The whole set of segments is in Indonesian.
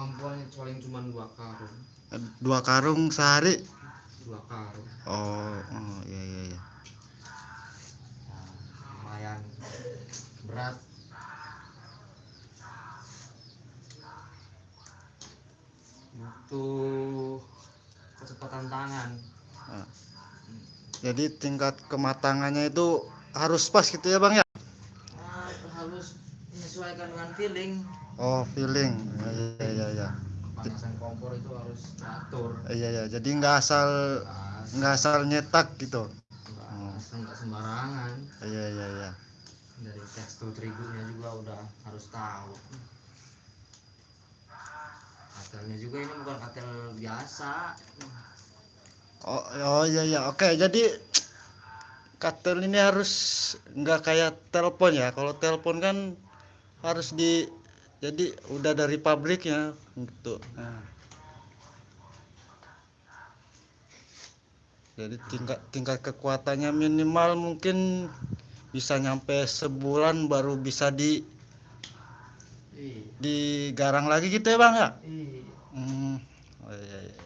kemampuannya paling cuma dua karung. Dua karung sehari? Dua karung. Oh, oh iya iya iya. Nah, lumayan berat. Butuh kecepatan tangan. Ah. jadi tingkat kematangannya itu harus pas gitu ya bang ya? Ah, harus menyesuaikan dengan feeling oh feeling. Iya iya iya panasan kompor itu harus teratur. Iya iya. Jadi nggak asal nggak asal nyetak gitu. Nggak sembarangan. Iya iya iya. Dari tekstur terigunya juga udah harus tahu. Katelnya juga ini bukan katel biasa. Oh oh iya iya. Oke jadi katel ini harus nggak kayak telepon ya. Kalau telepon kan harus di jadi udah dari pabriknya gitu Nah. jadi tingkat tingkat kekuatannya minimal mungkin bisa nyampe sebulan baru bisa di iya. digarang lagi gitu ya bang ya? Iya. Hmm. oh iya iya.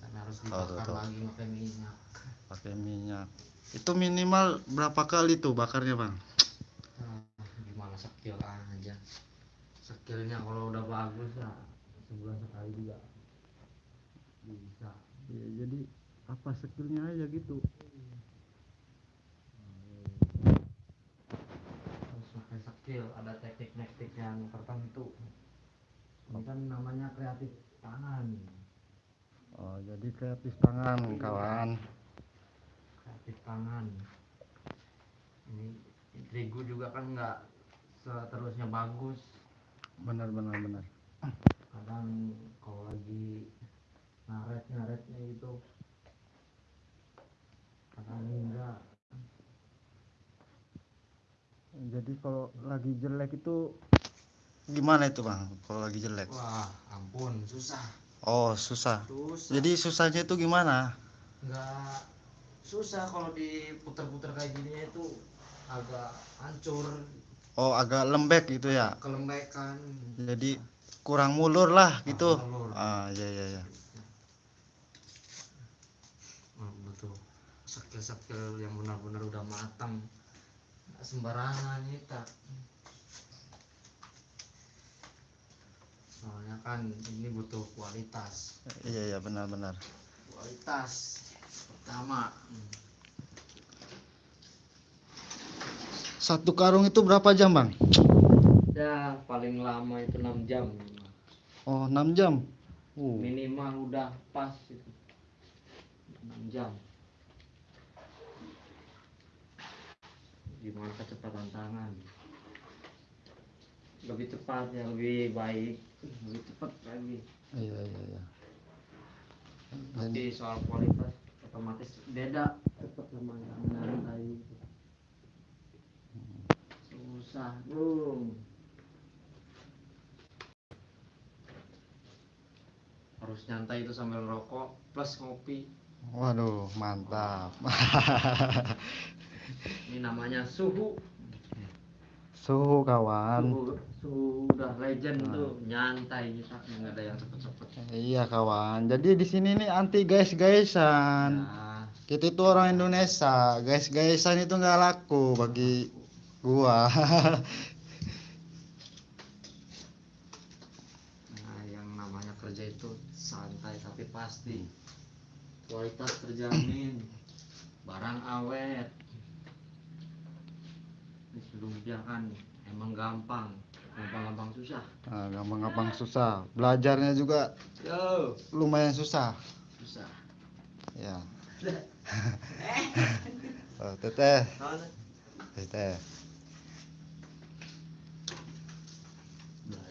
Kan harus dibakar lagi pakai minyak. Pakai minyak. Itu minimal berapa kali tuh bakarnya bang? Nah, gimana skill aja skillnya kalau udah bagus ya sebulan sekali juga. Bisa. Ya, jadi apa skillnya aja gitu. Harus pakai skill ada teknik-teknik yang tertentu. Ini kan namanya kreatif tangan. Oh jadi kreatif tangan kawan. Kreatif tangan. Ini terigu juga kan nggak seterusnya bagus benar benar benar. Kadang kalau lagi ngaret ngaretnya itu kadang enggak. Jadi kalau lagi jelek itu gimana itu bang? Kalau lagi jelek? Wah ampun susah. Oh susah. Susah. Jadi susahnya itu gimana? Nggak susah kalau diputer-puter kayak gini itu agak hancur oh agak lembek gitu ya? Kelembekan jadi kurang mulur lah gitu? mulur. ah iya iya iya. Oh, betul. Skill-skill yang benar-benar udah matang. Sembarangan kita soalnya kan ini butuh kualitas. Iya iya benar benar kualitas pertama satu karung itu berapa jam bang? Ya paling lama itu 6 jam. Oh 6 jam? Uh. Minimal udah pas itu. 6 jam. Gimana kecepatan tangan? Lebih cepat ya lebih baik. Lebih cepat lagi. Iya iya iya. Tapi soal kualitas otomatis beda. Cepat sama yang nyantai belum harus nyantai itu sambil rokok plus ngopi. Waduh mantap. Ini namanya suhu. Suhu kawan. Suhu, suhu udah legend Nah. tuh. Nyantai kita nggak ada yang cepet-cepet. Iya kawan. Jadi di sini nih anti guys gaysan nah, kita itu orang Indonesia. Guys gaysan itu nggak laku bagi gua. Nah yang namanya kerja itu santai tapi pasti. Kualitas terjamin barang awet. Ini sebelumnya kan emang gampang. Gampang-gampang susah. Nah, gampang-gampang susah. Belajarnya juga yo. lumayan susah. Susah. Ya. Oh, teteh. Teteh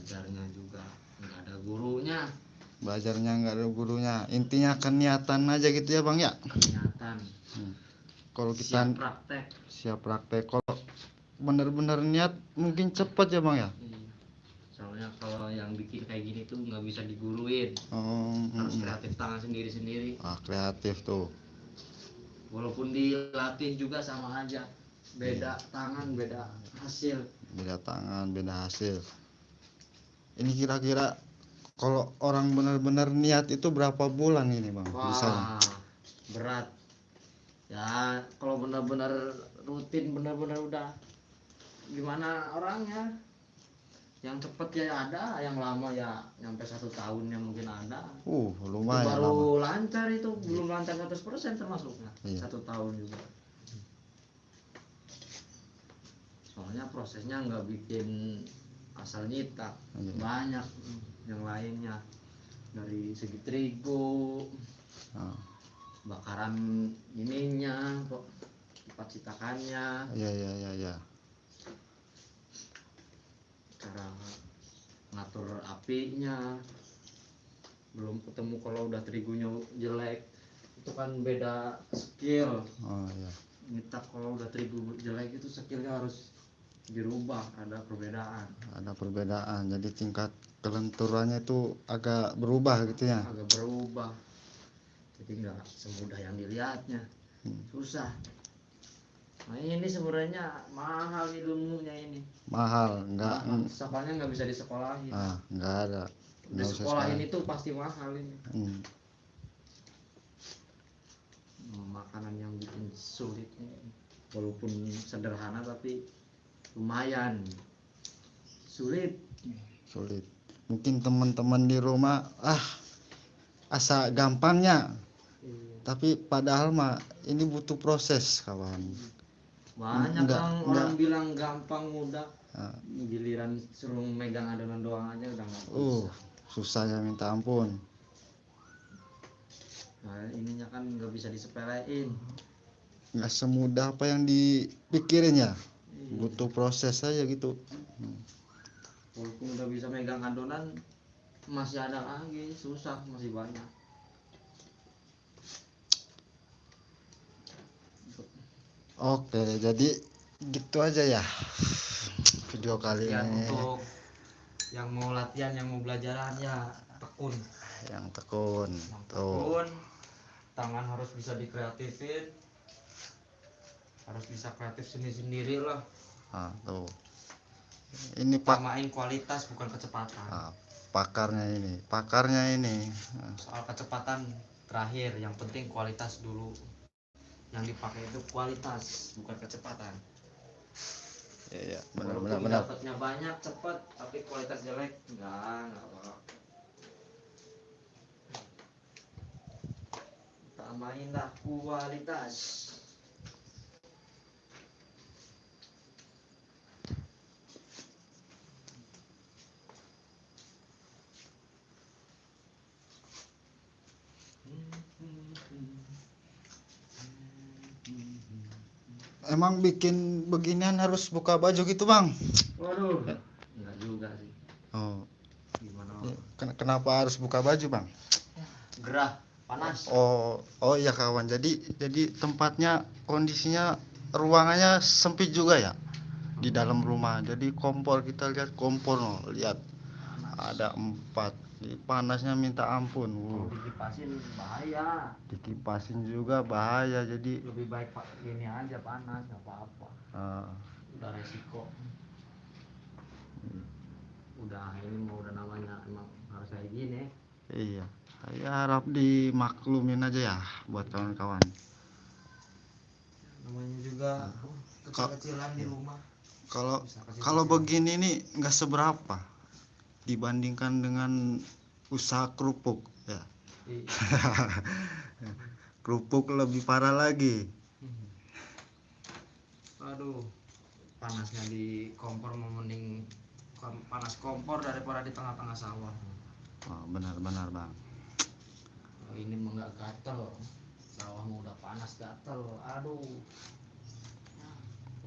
belajarnya juga. Nggak ada gurunya. Belajarnya nggak ada gurunya. Intinya keniatan aja gitu ya bang ya? Kenyataan kalau kita siap praktek. Siap praktek. Kalau bener-bener niat mungkin cepet ya bang ya? Iya. soalnya kalau yang bikin kayak gini tuh nggak bisa diguruin. Oh, harus mm, kreatif tangan sendiri-sendiri. Ah kreatif tuh. Walaupun dilatih juga sama aja. Beda tangan beda hasil. Beda tangan beda hasil ini kira-kira kalau orang benar-benar niat itu berapa bulan ini bang? Wah berat. Ya kalau benar-benar rutin benar-benar udah gimana orangnya? Yang cepet ya ada yang lama ya nyampe satu tahunnya mungkin ada. Uh Itu lumayan baru lama. lancar itu belum lancar 100% termasuknya Iya. satu tahun juga. Soalnya prosesnya nggak bikin asal nyitak Iya. banyak yang lainnya. Dari segi terigu Ah, bakaran ininya kok kipas citakannya. Iya iya iya iya. Cara ngatur apinya. Belum ketemu kalau udah terigunya jelek. Itu kan beda skill. Oh iya. Kalau udah terigu jelek itu skillnya harus dirubah ada perbedaan. Ada perbedaan. Jadi tingkat kelenturannya itu agak berubah gitu ya. Agak berubah. Jadi nggak semudah yang dilihatnya. Hmm. susah. Nah ini sebenarnya mahal ilmunya ini. Mahal. Nggak mahal. soalnya nggak bisa disekolahin. Ah nggak ada. Di sekolah. itu pasti mahal ini. Hmm. makanan yang bikin sulit ini. walaupun sederhana tapi lumayan. Sulit. Sulit. Mungkin teman-teman di rumah ah asa gampangnya. Tapi padahal mah ini butuh proses kawan. Banyak Enggak, orang enggak. orang bilang gampang mudah. Ah, giliran suruh megang adonan doang aja udah nggak uh susahnya minta ampun. Nah ininya kan nggak bisa disepelein. Nggak semudah apa yang dipikirin ya? Iya. Butuh proses aja gitu. Walaupun udah bisa megang adonan masih ada lagi susah masih banyak. Oke jadi gitu aja ya video kali ya ini. untuk yang mau latihan yang mau belajaran ya tekun. Yang tekun yang tuh. tekun tangan harus bisa dikreatifin harus bisa kreatif sendiri sendiri lah. Ah, tuh. Ini pak samain kualitas bukan kecepatan. Ah, pakarnya ini. Pakarnya ini. Ah, soal kecepatan terakhir yang penting kualitas dulu. Yang dipakai itu kualitas bukan kecepatan. Ya ya benar Walaupun benar benar. dapatnya banyak cepet tapi kualitas jelek enggak enggak apa tambahin dah kualitas emang bikin beginian harus buka baju gitu bang? Waduh. Enggak juga sih. Oh. Gimana? Ya, ken- kenapa harus buka baju bang? Gerah panas. Oh oh iya kawan. Jadi jadi tempatnya kondisinya ruangannya sempit juga ya? Di dalam rumah. Jadi kompor kita lihat kompor no lihat. Ada empat panasnya minta ampun. Wuh, dikipasin bahaya. Dikipasin juga bahaya. Jadi lebih baik pak ini aja panas nggak apa-apa. Ah, udah resiko. Udah ini mau udah namanya emang harus kayak gini. Iya. Saya harap dimaklumin aja ya buat kawan-kawan. Namanya juga kecil-kecilan di rumah. Kalau kalau begini nih nggak seberapa dibandingkan dengan usaha kerupuk ya. Di- kerupuk lebih parah lagi. Aduh panasnya di kompor mau mending kom- panas kompor daripada di tengah-tengah sawah. Oh, benar-benar bang. Oh, ini mah nggak gatel sawah mau udah panas gatel. Aduh.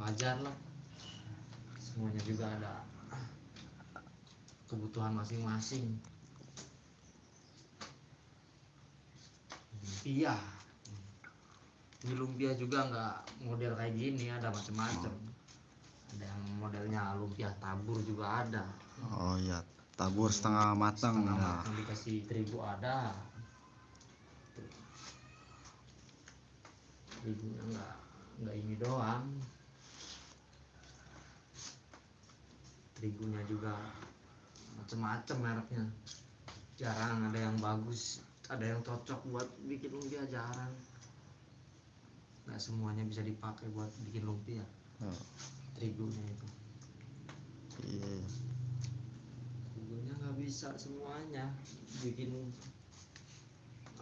Wajar lah. Semuanya juga ada kebutuhan masing-masing. Lumpia ini lumpia juga nggak model kayak gini ada macam-macam ada yang modelnya lumpia tabur juga ada. Oh iya tabur setengah matang setengah ya. matang dikasih terigu ada. Terigunya nggak nggak ini doang. Terigunya juga macem-macem mereknya. Jarang ada yang bagus ada yang cocok buat bikin lumpia jarang. Nggak semuanya bisa dipakai buat bikin lumpia. Oh, terigunya itu. Iya terigunya nggak bisa semuanya bikin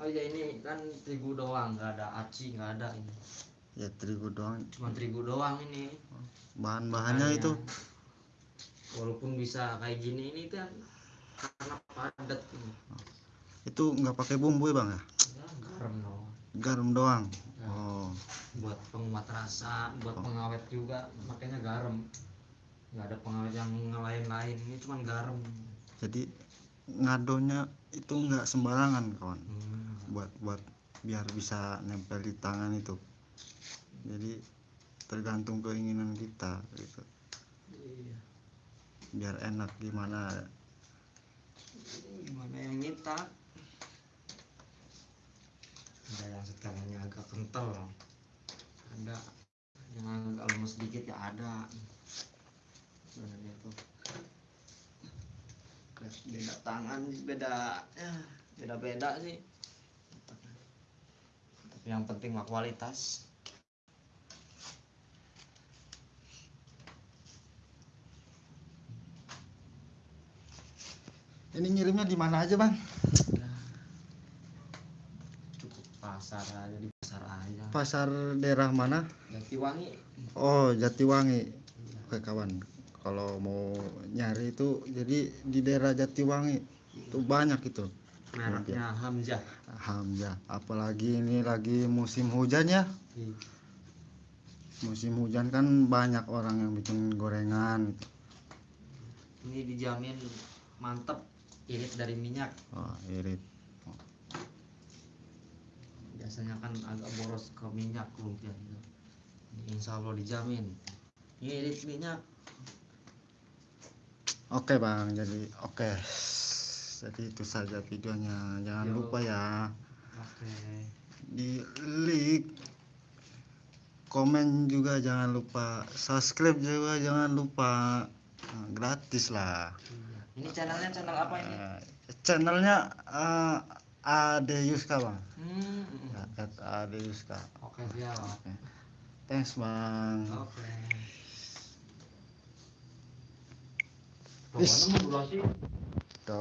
oh ya ini kan terigu doang nggak ada aci nggak ada ini. Ya terigu doang. Cuma terigu doang ini. Bahan-bahannya itu walaupun bisa kayak gini ini kan karena padat ini. Itu nggak pakai bumbu ya bang ya? Garam doang. Garam doang? Ya. oh. Buat penguat rasa buat Oh. pengawet juga makanya garam. Nggak ada pengawet yang lain-lain ini cuma garam. Jadi ngadonya itu nggak sembarangan kawan? Hmm. buat buat biar bisa nempel di tangan itu. Jadi tergantung keinginan kita gitu. Iya. Biar enak gimana? Gimana yang minta ada yang setelahnya agak kental. Ada yang agak lemes sedikit ya ada. Sebenarnya tuh. Beda tangan sih, beda ya beda beda sih. Tapi yang penting mah kualitas ini ngirimnya di mana aja bang? Cukup pasar aja di pasar aja. Pasar daerah mana? Jatiwangi. Oh Jatiwangi. Oke kawan. Kalau mau nyari itu jadi di daerah Jatiwangi. Itu banyak itu. Mereknya Hamzah. Hamzah. Apalagi ini lagi musim hujan ya? Iya. musim hujan kan banyak orang yang bikin gorengan. Gitu. ini dijamin mantep irit dari minyak. Oh, irit. Biasanya kan agak boros ke minyak lumpia gitu insya Allah dijamin. Irit minyak. Oke bang. Jadi oke. Jadi itu saja videonya. Jangan Yo. lupa ya. Oke. Di like komen juga jangan lupa. Subscribe juga jangan lupa. Nah, gratis lah. Iya. Ini channelnya channel apa ini? Eh, channelnya eh, Ade Yuska bang. Hmm. Ya, at Ade Yuska oke siap. Thanks bang. Oke. Mau durasi